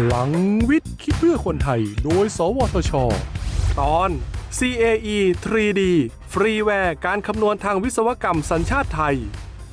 พลังวิทย์ คิดเพื่อคนไทย โดย สวทช ตอน CAE 3D ฟรีแวร์การคำนวณทางวิศวกรรมสัญชาติไทย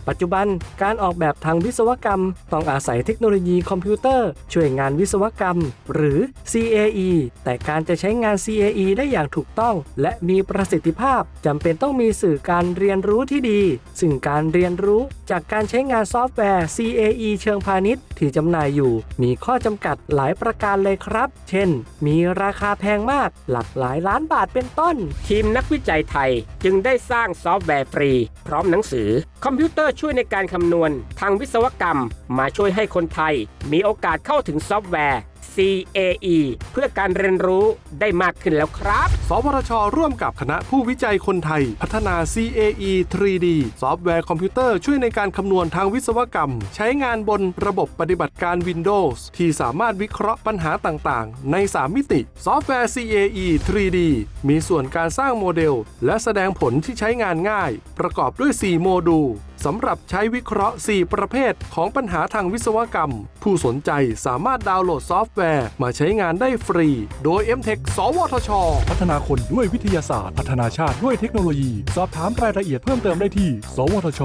ปัจจุบันการออกแบบทางวิศวกรรม ต้องอาศัยเทคโนโลยีคอมพิวเตอร์ ช่วยงานวิศวกรรม หรือ CAE แต่การจะใช้งาน CAE ได้อย่างถูกต้อง และมีประสิทธิภาพจำเป็นต้องมีสื่อการเรียนรู้ที่ดี ซึ่งการเรียนรู้จากการใช้งานซอฟต์แวร์ CAE เชิงพาณิชย์ที่จำหน่ายอยู่ มีข้อจำกัดหลายประการเลยครับ เช่น มีราคาแพงมากหลักหลายล้านบาทเป็นต้น ทีมนักวิจัยไทยจึงได้สร้างซอฟต์แวร์ฟรี พร้อมหนังสือ คอมพิวเตอร์ช่วยในการคำนวณ ทางวิศวกรรม มาช่วยให้คนไทย มีโอกาสเข้าถึงซอฟต์แวร์ CAE เพื่อการเรียนรู้ได้มากขึ้นแล้วครับ สวทช ร่วมกับคณะผู้วิจัยคนไทย พัฒนา CAE 3D ซอฟต์แวร์คอมพิวเตอร์ช่วยในการคำนวณทางวิศวกรรม ใช้งานบนระบบปฏิบัติการ Windows ที่สามารถวิเคราะห์ปัญหาต่างๆ ใน 3 มิติ ซอฟต์แวร์ CAE 3D มีส่วนการสร้างโมเดล และแสดงผลที่ใช้งานง่าย ประกอบด้วย 4 โมดูล สำหรับใช้วิเคราะห์ 4 ประเภทของปัญหาทางวิศวกรรม ผู้สนใจสามารถดาวน์โหลดซอฟต์แวร์ มาใช้งานได้ฟรี โดย MTech สวทช พัฒนาคนด้วยวิทยาศาสตร์ พัฒนาชาติด้วยเทคโนโลยี สอบถามรายละเอียดเพิ่มเติมได้ที่ สวทช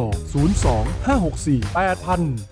02 564 8000